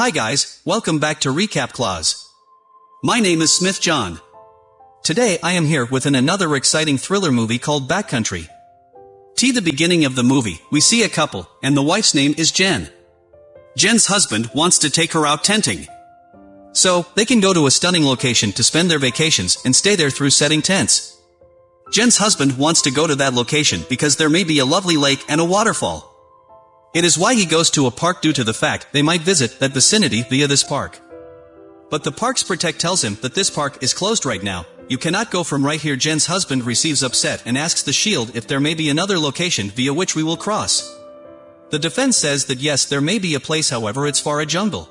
Hi guys, welcome back to Recap Clause. My name is Smith John. Today I am here with an another exciting thriller movie called Backcountry. T the beginning of the movie, we see a couple, and the wife's name is Jen. Jen's husband wants to take her out tenting. So, they can go to a stunning location to spend their vacations and stay there through setting tents. Jen's husband wants to go to that location because there may be a lovely lake and a waterfall. It is why he goes to a park due to the fact they might visit that vicinity via this park. But the park's protect tells him that this park is closed right now, you cannot go from right here Jen's husband receives upset and asks the shield if there may be another location via which we will cross. The defense says that yes there may be a place however it's far a jungle.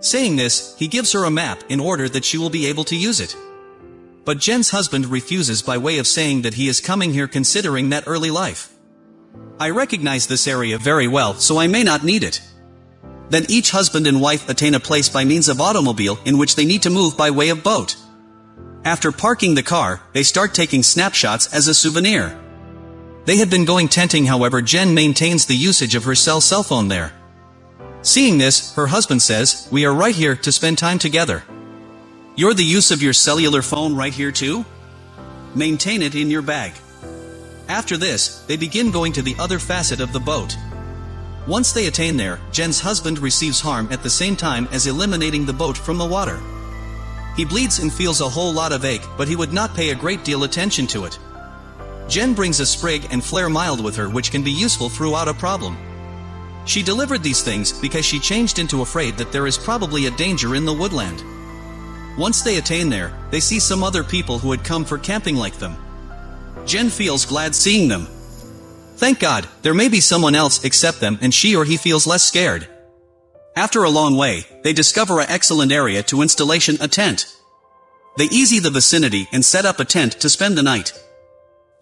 Saying this, he gives her a map in order that she will be able to use it. But Jen's husband refuses by way of saying that he is coming here considering that early life. I recognize this area very well, so I may not need it. Then each husband and wife attain a place by means of automobile in which they need to move by way of boat. After parking the car, they start taking snapshots as a souvenir. They had been going tenting however Jen maintains the usage of her cell cell phone there. Seeing this, her husband says, we are right here to spend time together. You're the use of your cellular phone right here too? Maintain it in your bag. After this, they begin going to the other facet of the boat. Once they attain there, Jen's husband receives harm at the same time as eliminating the boat from the water. He bleeds and feels a whole lot of ache, but he would not pay a great deal attention to it. Jen brings a sprig and flare mild with her which can be useful throughout a problem. She delivered these things because she changed into afraid that there is probably a danger in the woodland. Once they attain there, they see some other people who had come for camping like them. Jen feels glad seeing them. Thank God, there may be someone else except them and she or he feels less scared. After a long way, they discover an excellent area to installation a tent. They easy the vicinity and set up a tent to spend the night.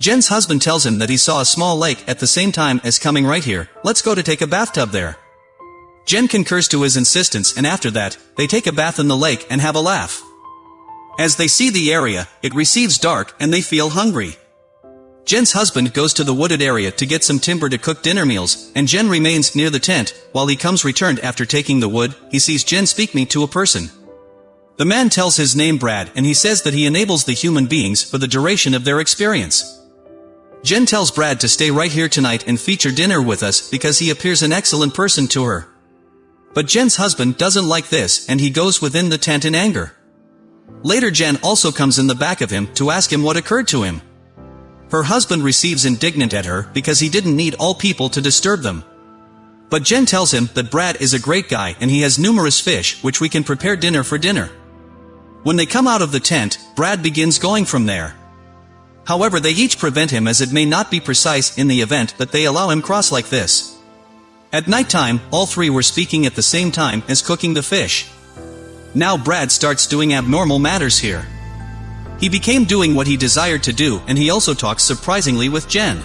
Jen's husband tells him that he saw a small lake at the same time as coming right here, let's go to take a bathtub there. Jen concurs to his insistence and after that, they take a bath in the lake and have a laugh. As they see the area, it receives dark and they feel hungry. Jen's husband goes to the wooded area to get some timber to cook dinner meals, and Jen remains near the tent, while he comes returned after taking the wood, he sees Jen speak me to a person. The man tells his name Brad and he says that he enables the human beings for the duration of their experience. Jen tells Brad to stay right here tonight and feature dinner with us because he appears an excellent person to her. But Jen's husband doesn't like this and he goes within the tent in anger. Later Jen also comes in the back of him to ask him what occurred to him. Her husband receives indignant at her because he didn't need all people to disturb them. But Jen tells him that Brad is a great guy and he has numerous fish which we can prepare dinner for dinner. When they come out of the tent, Brad begins going from there. However they each prevent him as it may not be precise in the event that they allow him cross like this. At night time, all three were speaking at the same time as cooking the fish. Now Brad starts doing abnormal matters here. He became doing what he desired to do and he also talks surprisingly with Jen.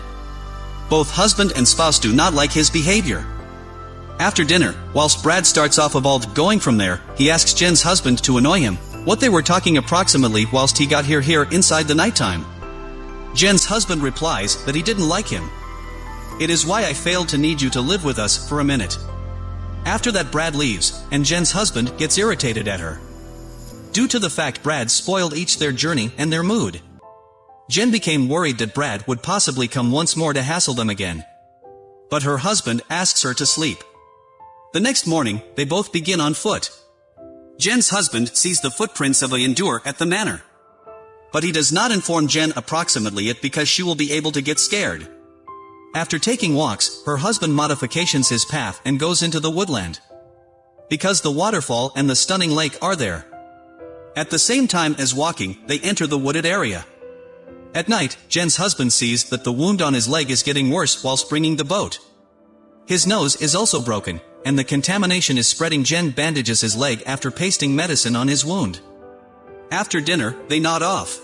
Both husband and spouse do not like his behavior. After dinner, whilst Brad starts off about going from there, he asks Jen's husband to annoy him, what they were talking approximately whilst he got here here inside the nighttime. Jen's husband replies that he didn't like him. It is why I failed to need you to live with us for a minute. After that Brad leaves, and Jen's husband gets irritated at her. Due to the fact Brad spoiled each their journey and their mood. Jen became worried that Brad would possibly come once more to hassle them again. But her husband asks her to sleep. The next morning, they both begin on foot. Jen's husband sees the footprints of a endure at the manor. But he does not inform Jen approximately it because she will be able to get scared. After taking walks, her husband modifications his path and goes into the woodland. Because the waterfall and the stunning lake are there. At the same time as walking, they enter the wooded area. At night, Jen's husband sees that the wound on his leg is getting worse while bringing the boat. His nose is also broken, and the contamination is spreading Jen bandages his leg after pasting medicine on his wound. After dinner, they nod off.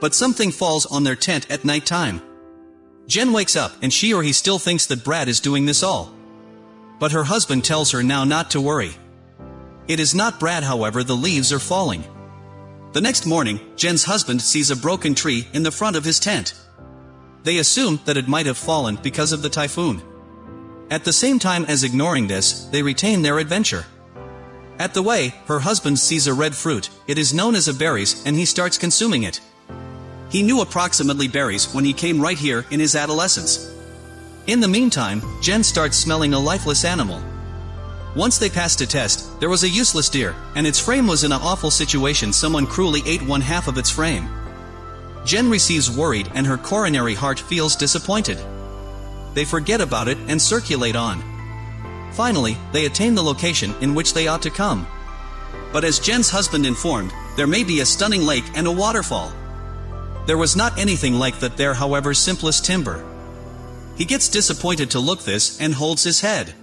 But something falls on their tent at night time. Jen wakes up and she or he still thinks that Brad is doing this all. But her husband tells her now not to worry. It is not Brad however the leaves are falling. The next morning, Jen's husband sees a broken tree in the front of his tent. They assume that it might have fallen because of the typhoon. At the same time as ignoring this, they retain their adventure. At the way, her husband sees a red fruit, it is known as a berries, and he starts consuming it. He knew approximately berries when he came right here in his adolescence. In the meantime, Jen starts smelling a lifeless animal. Once they passed a test, there was a useless deer, and its frame was in an awful situation someone cruelly ate one half of its frame. Jen receives worried and her coronary heart feels disappointed. They forget about it and circulate on. Finally, they attain the location in which they ought to come. But as Jen's husband informed, there may be a stunning lake and a waterfall. There was not anything like that there however simplest timber. He gets disappointed to look this and holds his head.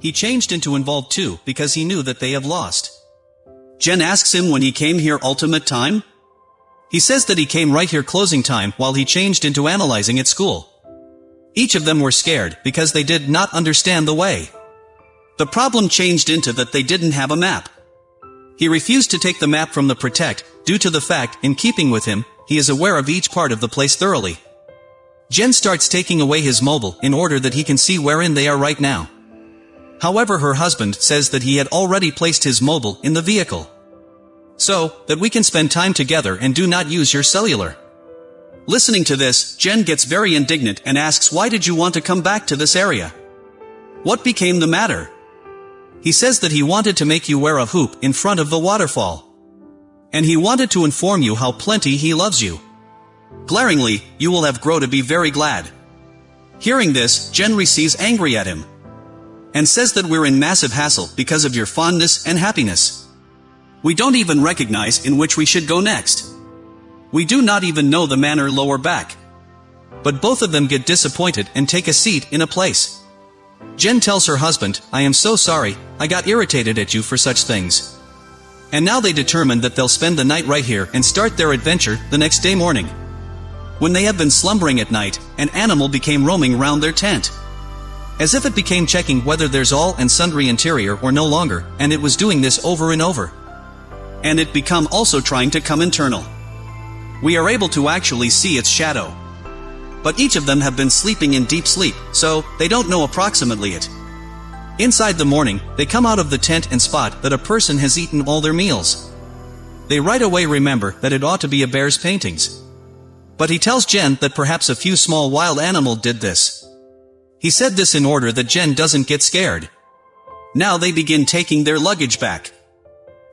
He changed into involved too because he knew that they have lost. Jen asks him when he came here ultimate time? He says that he came right here closing time while he changed into analyzing at school. Each of them were scared because they did not understand the way. The problem changed into that they didn't have a map. He refused to take the map from the Protect, due to the fact, in keeping with him, he is aware of each part of the place thoroughly. Jen starts taking away his mobile in order that he can see wherein they are right now. However her husband says that he had already placed his mobile in the vehicle. So, that we can spend time together and do not use your cellular. Listening to this, Jen gets very indignant and asks why did you want to come back to this area? What became the matter? He says that he wanted to make you wear a hoop in front of the waterfall. And he wanted to inform you how plenty he loves you. Glaringly, you will have grow to be very glad. Hearing this, Jen receives angry at him. And says that we're in massive hassle because of your fondness and happiness. We don't even recognize in which we should go next. We do not even know the manner lower back. But both of them get disappointed and take a seat in a place. Jen tells her husband, I am so sorry, I got irritated at you for such things. And now they determine that they'll spend the night right here and start their adventure the next day morning. When they have been slumbering at night, an animal became roaming round their tent. As if it became checking whether there's all and sundry interior or no longer, and it was doing this over and over and it become also trying to come internal. We are able to actually see its shadow. But each of them have been sleeping in deep sleep, so they don't know approximately it. Inside the morning, they come out of the tent and spot that a person has eaten all their meals. They right away remember that it ought to be a bear's paintings. But he tells Jen that perhaps a few small wild animal did this. He said this in order that Jen doesn't get scared. Now they begin taking their luggage back.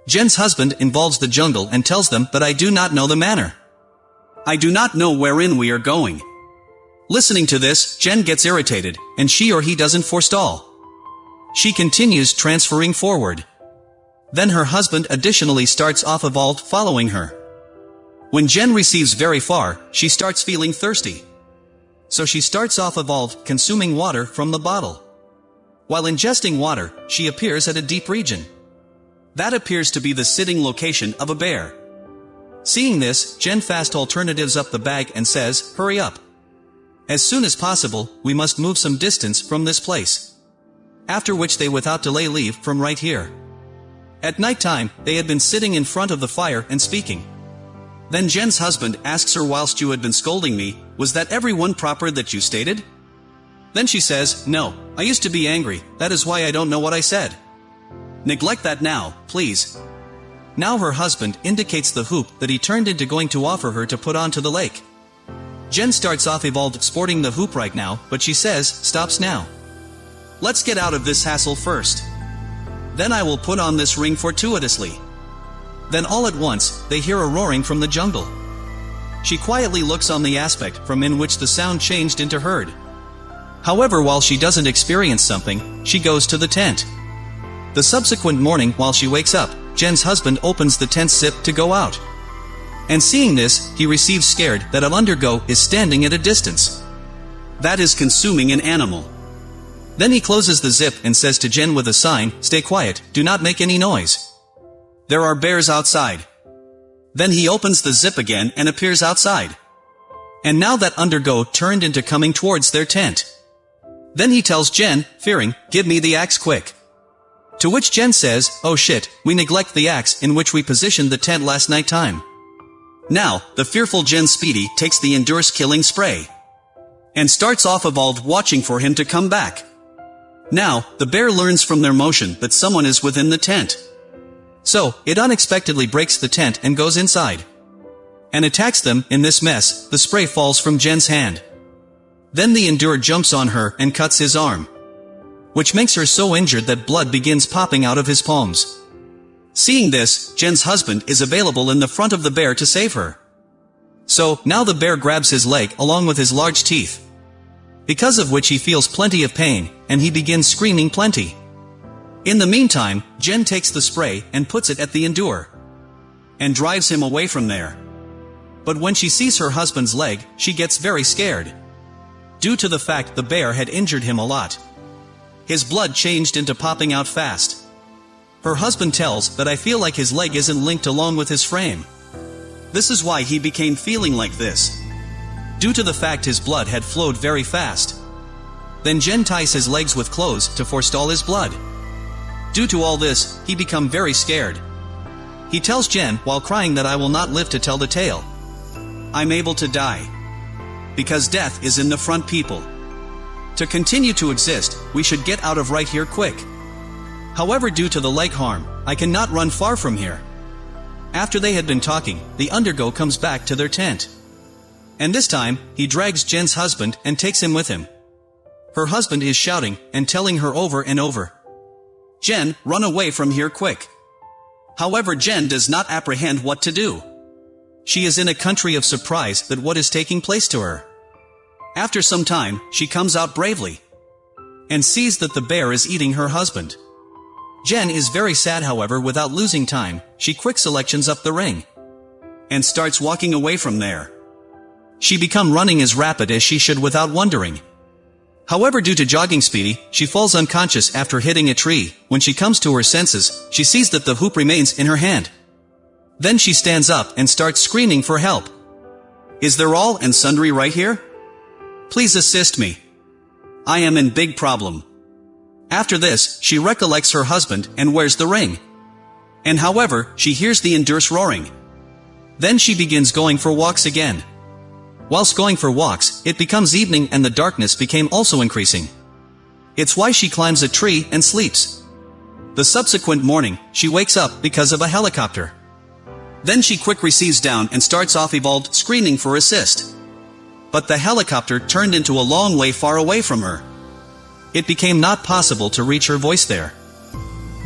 Jen's husband involves the jungle and tells them that I do not know the manner. I do not know wherein we are going. Listening to this, Jen gets irritated, and she or he doesn't forestall. She continues transferring forward. Then her husband additionally starts off evolved following her. When Jen receives very far, she starts feeling thirsty. So she starts off evolved consuming water from the bottle. While ingesting water, she appears at a deep region. That appears to be the sitting location of a bear. Seeing this, Jen fast alternatives up the bag and says, hurry up. As soon as possible, we must move some distance from this place. After which they without delay leave from right here. At night time, they had been sitting in front of the fire and speaking. Then Jen's husband asks her whilst you had been scolding me, was that everyone proper that you stated? Then she says, no, I used to be angry, that is why I don't know what I said. Neglect that now, please. Now her husband indicates the hoop that he turned into going to offer her to put onto the lake. Jen starts off evolved sporting the hoop right now, but she says, stops now. Let's get out of this hassle first. Then I will put on this ring fortuitously. Then all at once, they hear a roaring from the jungle. She quietly looks on the aspect from in which the sound changed into heard. However while she doesn't experience something, she goes to the tent. The subsequent morning while she wakes up, Jen's husband opens the tent zip to go out. And seeing this, he receives scared that Undergo is standing at a distance. That is consuming an animal. Then he closes the zip and says to Jen with a sign, stay quiet, do not make any noise. There are bears outside. Then he opens the zip again and appears outside. And now that Undergo turned into coming towards their tent. Then he tells Jen, fearing, give me the axe quick. To which Jen says, oh shit, we neglect the axe in which we positioned the tent last night time. Now, the fearful Jen Speedy takes the Endurance killing spray. And starts off evolved watching for him to come back. Now, the bear learns from their motion that someone is within the tent. So, it unexpectedly breaks the tent and goes inside. And attacks them, in this mess, the spray falls from Jen's hand. Then the Endure jumps on her and cuts his arm. Which makes her so injured that blood begins popping out of his palms. Seeing this, Jen's husband is available in the front of the bear to save her. So, now the bear grabs his leg along with his large teeth. Because of which he feels plenty of pain, and he begins screaming plenty. In the meantime, Jen takes the spray and puts it at the Endure. And drives him away from there. But when she sees her husband's leg, she gets very scared. Due to the fact the bear had injured him a lot. His blood changed into popping out fast. Her husband tells that I feel like his leg isn't linked along with his frame. This is why he became feeling like this. Due to the fact his blood had flowed very fast. Then Jen ties his legs with clothes to forestall his blood. Due to all this, he become very scared. He tells Jen while crying that I will not live to tell the tale. I'm able to die. Because death is in the front people. To continue to exist, we should get out of right here quick. However due to the leg harm, I cannot run far from here. After they had been talking, the undergo comes back to their tent. And this time, he drags Jen's husband and takes him with him. Her husband is shouting and telling her over and over. Jen, run away from here quick. However Jen does not apprehend what to do. She is in a country of surprise that what is taking place to her. After some time, she comes out bravely. And sees that the bear is eating her husband. Jen is very sad however without losing time, she quick selections up the ring. And starts walking away from there. She become running as rapid as she should without wondering. However due to jogging speedy, she falls unconscious after hitting a tree. When she comes to her senses, she sees that the hoop remains in her hand. Then she stands up and starts screaming for help. Is there all and sundry right here? Please assist me. I am in big problem. After this, she recollects her husband and wears the ring. And however, she hears the Endurse roaring. Then she begins going for walks again. Whilst going for walks, it becomes evening and the darkness became also increasing. It's why she climbs a tree and sleeps. The subsequent morning, she wakes up because of a helicopter. Then she quick receives down and starts off evolved screaming for assist. But the helicopter turned into a long way far away from her. It became not possible to reach her voice there.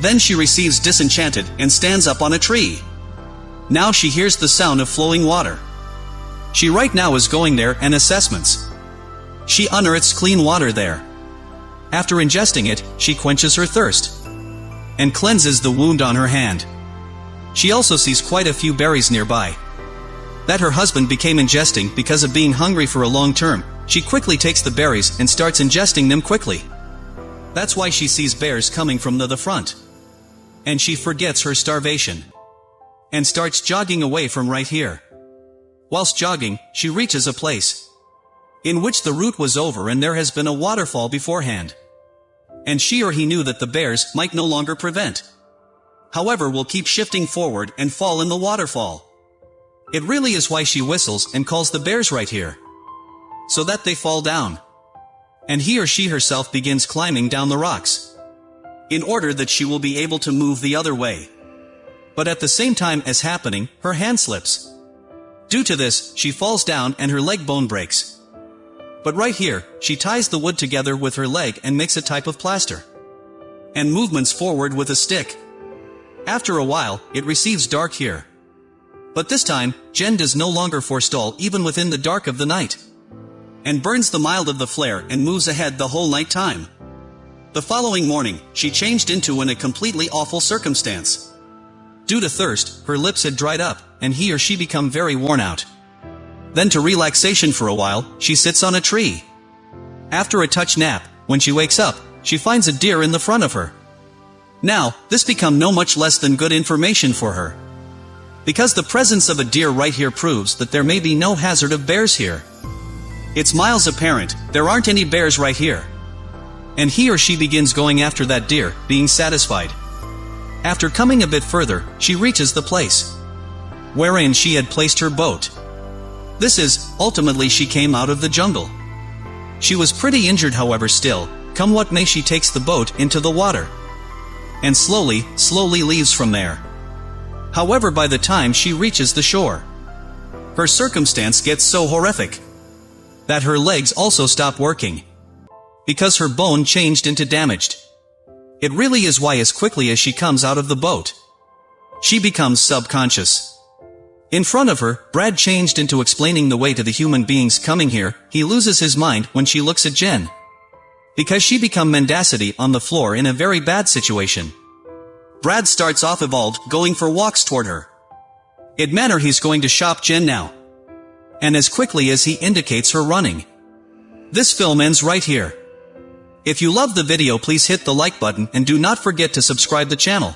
Then she receives disenchanted and stands up on a tree. Now she hears the sound of flowing water. She right now is going there and assessments. She unearths clean water there. After ingesting it, she quenches her thirst. And cleanses the wound on her hand. She also sees quite a few berries nearby. That her husband became ingesting because of being hungry for a long term, she quickly takes the berries and starts ingesting them quickly. That's why she sees bears coming from the, the front. And she forgets her starvation. And starts jogging away from right here. Whilst jogging, she reaches a place. In which the route was over and there has been a waterfall beforehand. And she or he knew that the bears might no longer prevent. However will keep shifting forward and fall in the waterfall. It really is why she whistles and calls the bears right here. So that they fall down and he or she herself begins climbing down the rocks. In order that she will be able to move the other way. But at the same time as happening, her hand slips. Due to this, she falls down and her leg bone breaks. But right here, she ties the wood together with her leg and makes a type of plaster. And movements forward with a stick. After a while, it receives dark here. But this time, Jen does no longer forestall even within the dark of the night and burns the mild of the flare and moves ahead the whole night time. The following morning, she changed into in a completely awful circumstance. Due to thirst, her lips had dried up, and he or she become very worn out. Then to relaxation for a while, she sits on a tree. After a touch nap, when she wakes up, she finds a deer in the front of her. Now, this become no much less than good information for her. Because the presence of a deer right here proves that there may be no hazard of bears here. It's miles apparent, there aren't any bears right here. And he or she begins going after that deer, being satisfied. After coming a bit further, she reaches the place. Wherein she had placed her boat. This is, ultimately she came out of the jungle. She was pretty injured however still, come what may she takes the boat into the water. And slowly, slowly leaves from there. However by the time she reaches the shore, her circumstance gets so horrific that her legs also stop working because her bone changed into damaged. It really is why as quickly as she comes out of the boat, she becomes subconscious. In front of her, Brad changed into explaining the way to the human beings coming here, he loses his mind when she looks at Jen. Because she become mendacity on the floor in a very bad situation. Brad starts off evolved, going for walks toward her. It manner he's going to shop Jen now. And as quickly as he indicates her running. This film ends right here. If you love the video please hit the like button and do not forget to subscribe the channel.